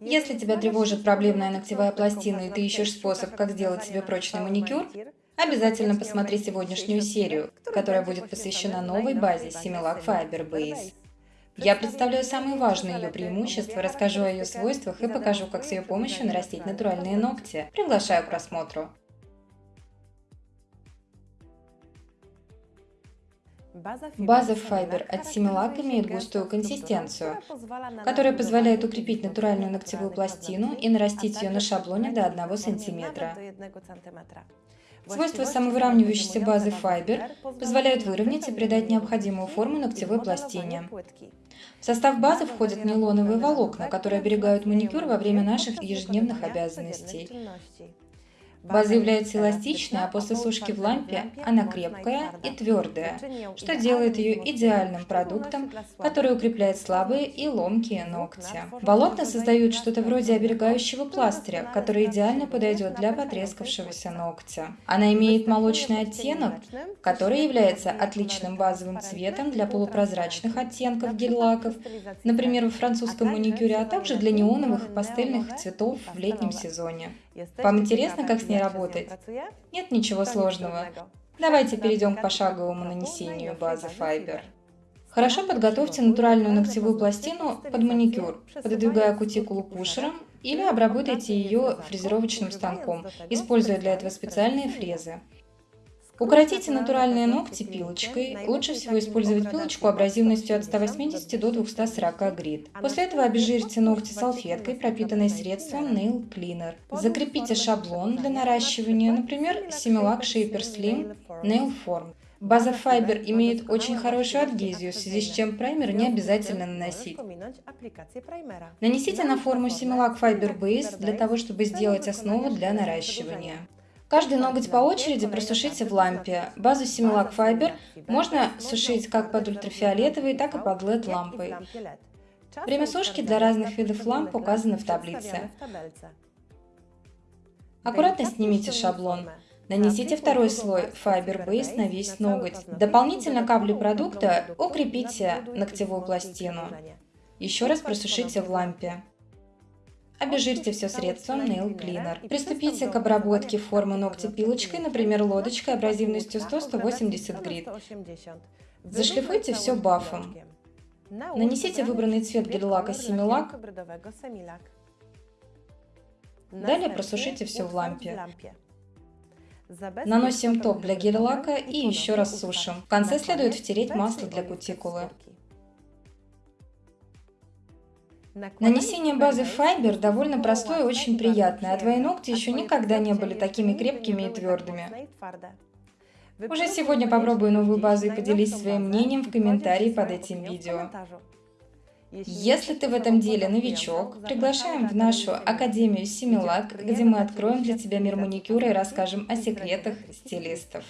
Если тебя тревожит проблемная ногтевая пластина и ты ищешь способ, как сделать себе прочный маникюр, обязательно посмотри сегодняшнюю серию, которая будет посвящена новой базе Similac Fiber Base. Я представляю самые важные ее преимущества, расскажу о ее свойствах и покажу, как с ее помощью нарастить натуральные ногти. Приглашаю к просмотру. База Fiber от Similac имеет густую консистенцию, которая позволяет укрепить натуральную ногтевую пластину и нарастить ее на шаблоне до 1 см. Свойства самовыравнивающейся базы Fiber позволяют выровнять и придать необходимую форму ногтевой пластине. В состав базы входят нейлоновые волокна, которые оберегают маникюр во время наших ежедневных обязанностей. База является эластичной, а после сушки в лампе она крепкая и твердая, что делает ее идеальным продуктом, который укрепляет слабые и ломкие ногти. Волокна создают что-то вроде оберегающего пластыря, который идеально подойдет для потрескавшегося ногтя. Она имеет молочный оттенок, который является отличным базовым цветом для полупрозрачных оттенков гель-лаков, например, в французском маникюре, а также для неоновых и пастельных цветов в летнем сезоне. Вам интересно, как с ней работать? Нет ничего сложного. Давайте перейдем к пошаговому нанесению базы Fiber. Хорошо подготовьте натуральную ногтевую пластину под маникюр, пододвигая кутикулу пушером или обработайте ее фрезеровочным станком, используя для этого специальные фрезы. Укоротите натуральные ногти пилочкой. Лучше всего использовать пилочку абразивностью от 180 до 240 грит. После этого обезжирьте ногти салфеткой, пропитанной средством Nail Cleaner. Закрепите шаблон для наращивания, например, Similac Shaper Slim Nail Form. База Fiber имеет очень хорошую адгезию, в связи с чем праймер не обязательно наносить. Нанесите на форму Similac Fiber Base для того, чтобы сделать основу для наращивания. Каждый ноготь по очереди просушите в лампе. Базу Similac Fiber можно сушить как под ультрафиолетовой, так и под LED-лампой. Время сушки для разных видов ламп указано в таблице. Аккуратно снимите шаблон. Нанесите второй слой Fiber Base на весь ноготь. Дополнительно каплей продукта укрепите ногтевую пластину. Еще раз просушите в лампе. Обезжирьте все средством Nail Cleaner. Приступите к обработке формы ногтя пилочкой, например, лодочкой абразивностью 100-180 грит. Зашлифуйте все бафом. Нанесите выбранный цвет гель-лака Similac. Далее просушите все в лампе. Наносим топ для гель-лака и еще раз сушим. В конце следует втереть масло для кутикулы. Нанесение базы Fiber довольно простое и очень приятное, а твои ногти еще никогда не были такими крепкими и твердыми. Уже сегодня попробуй новую базу и поделись своим мнением в комментарии под этим видео. Если ты в этом деле новичок, приглашаем в нашу Академию Similac, где мы откроем для тебя мир маникюра и расскажем о секретах стилистов.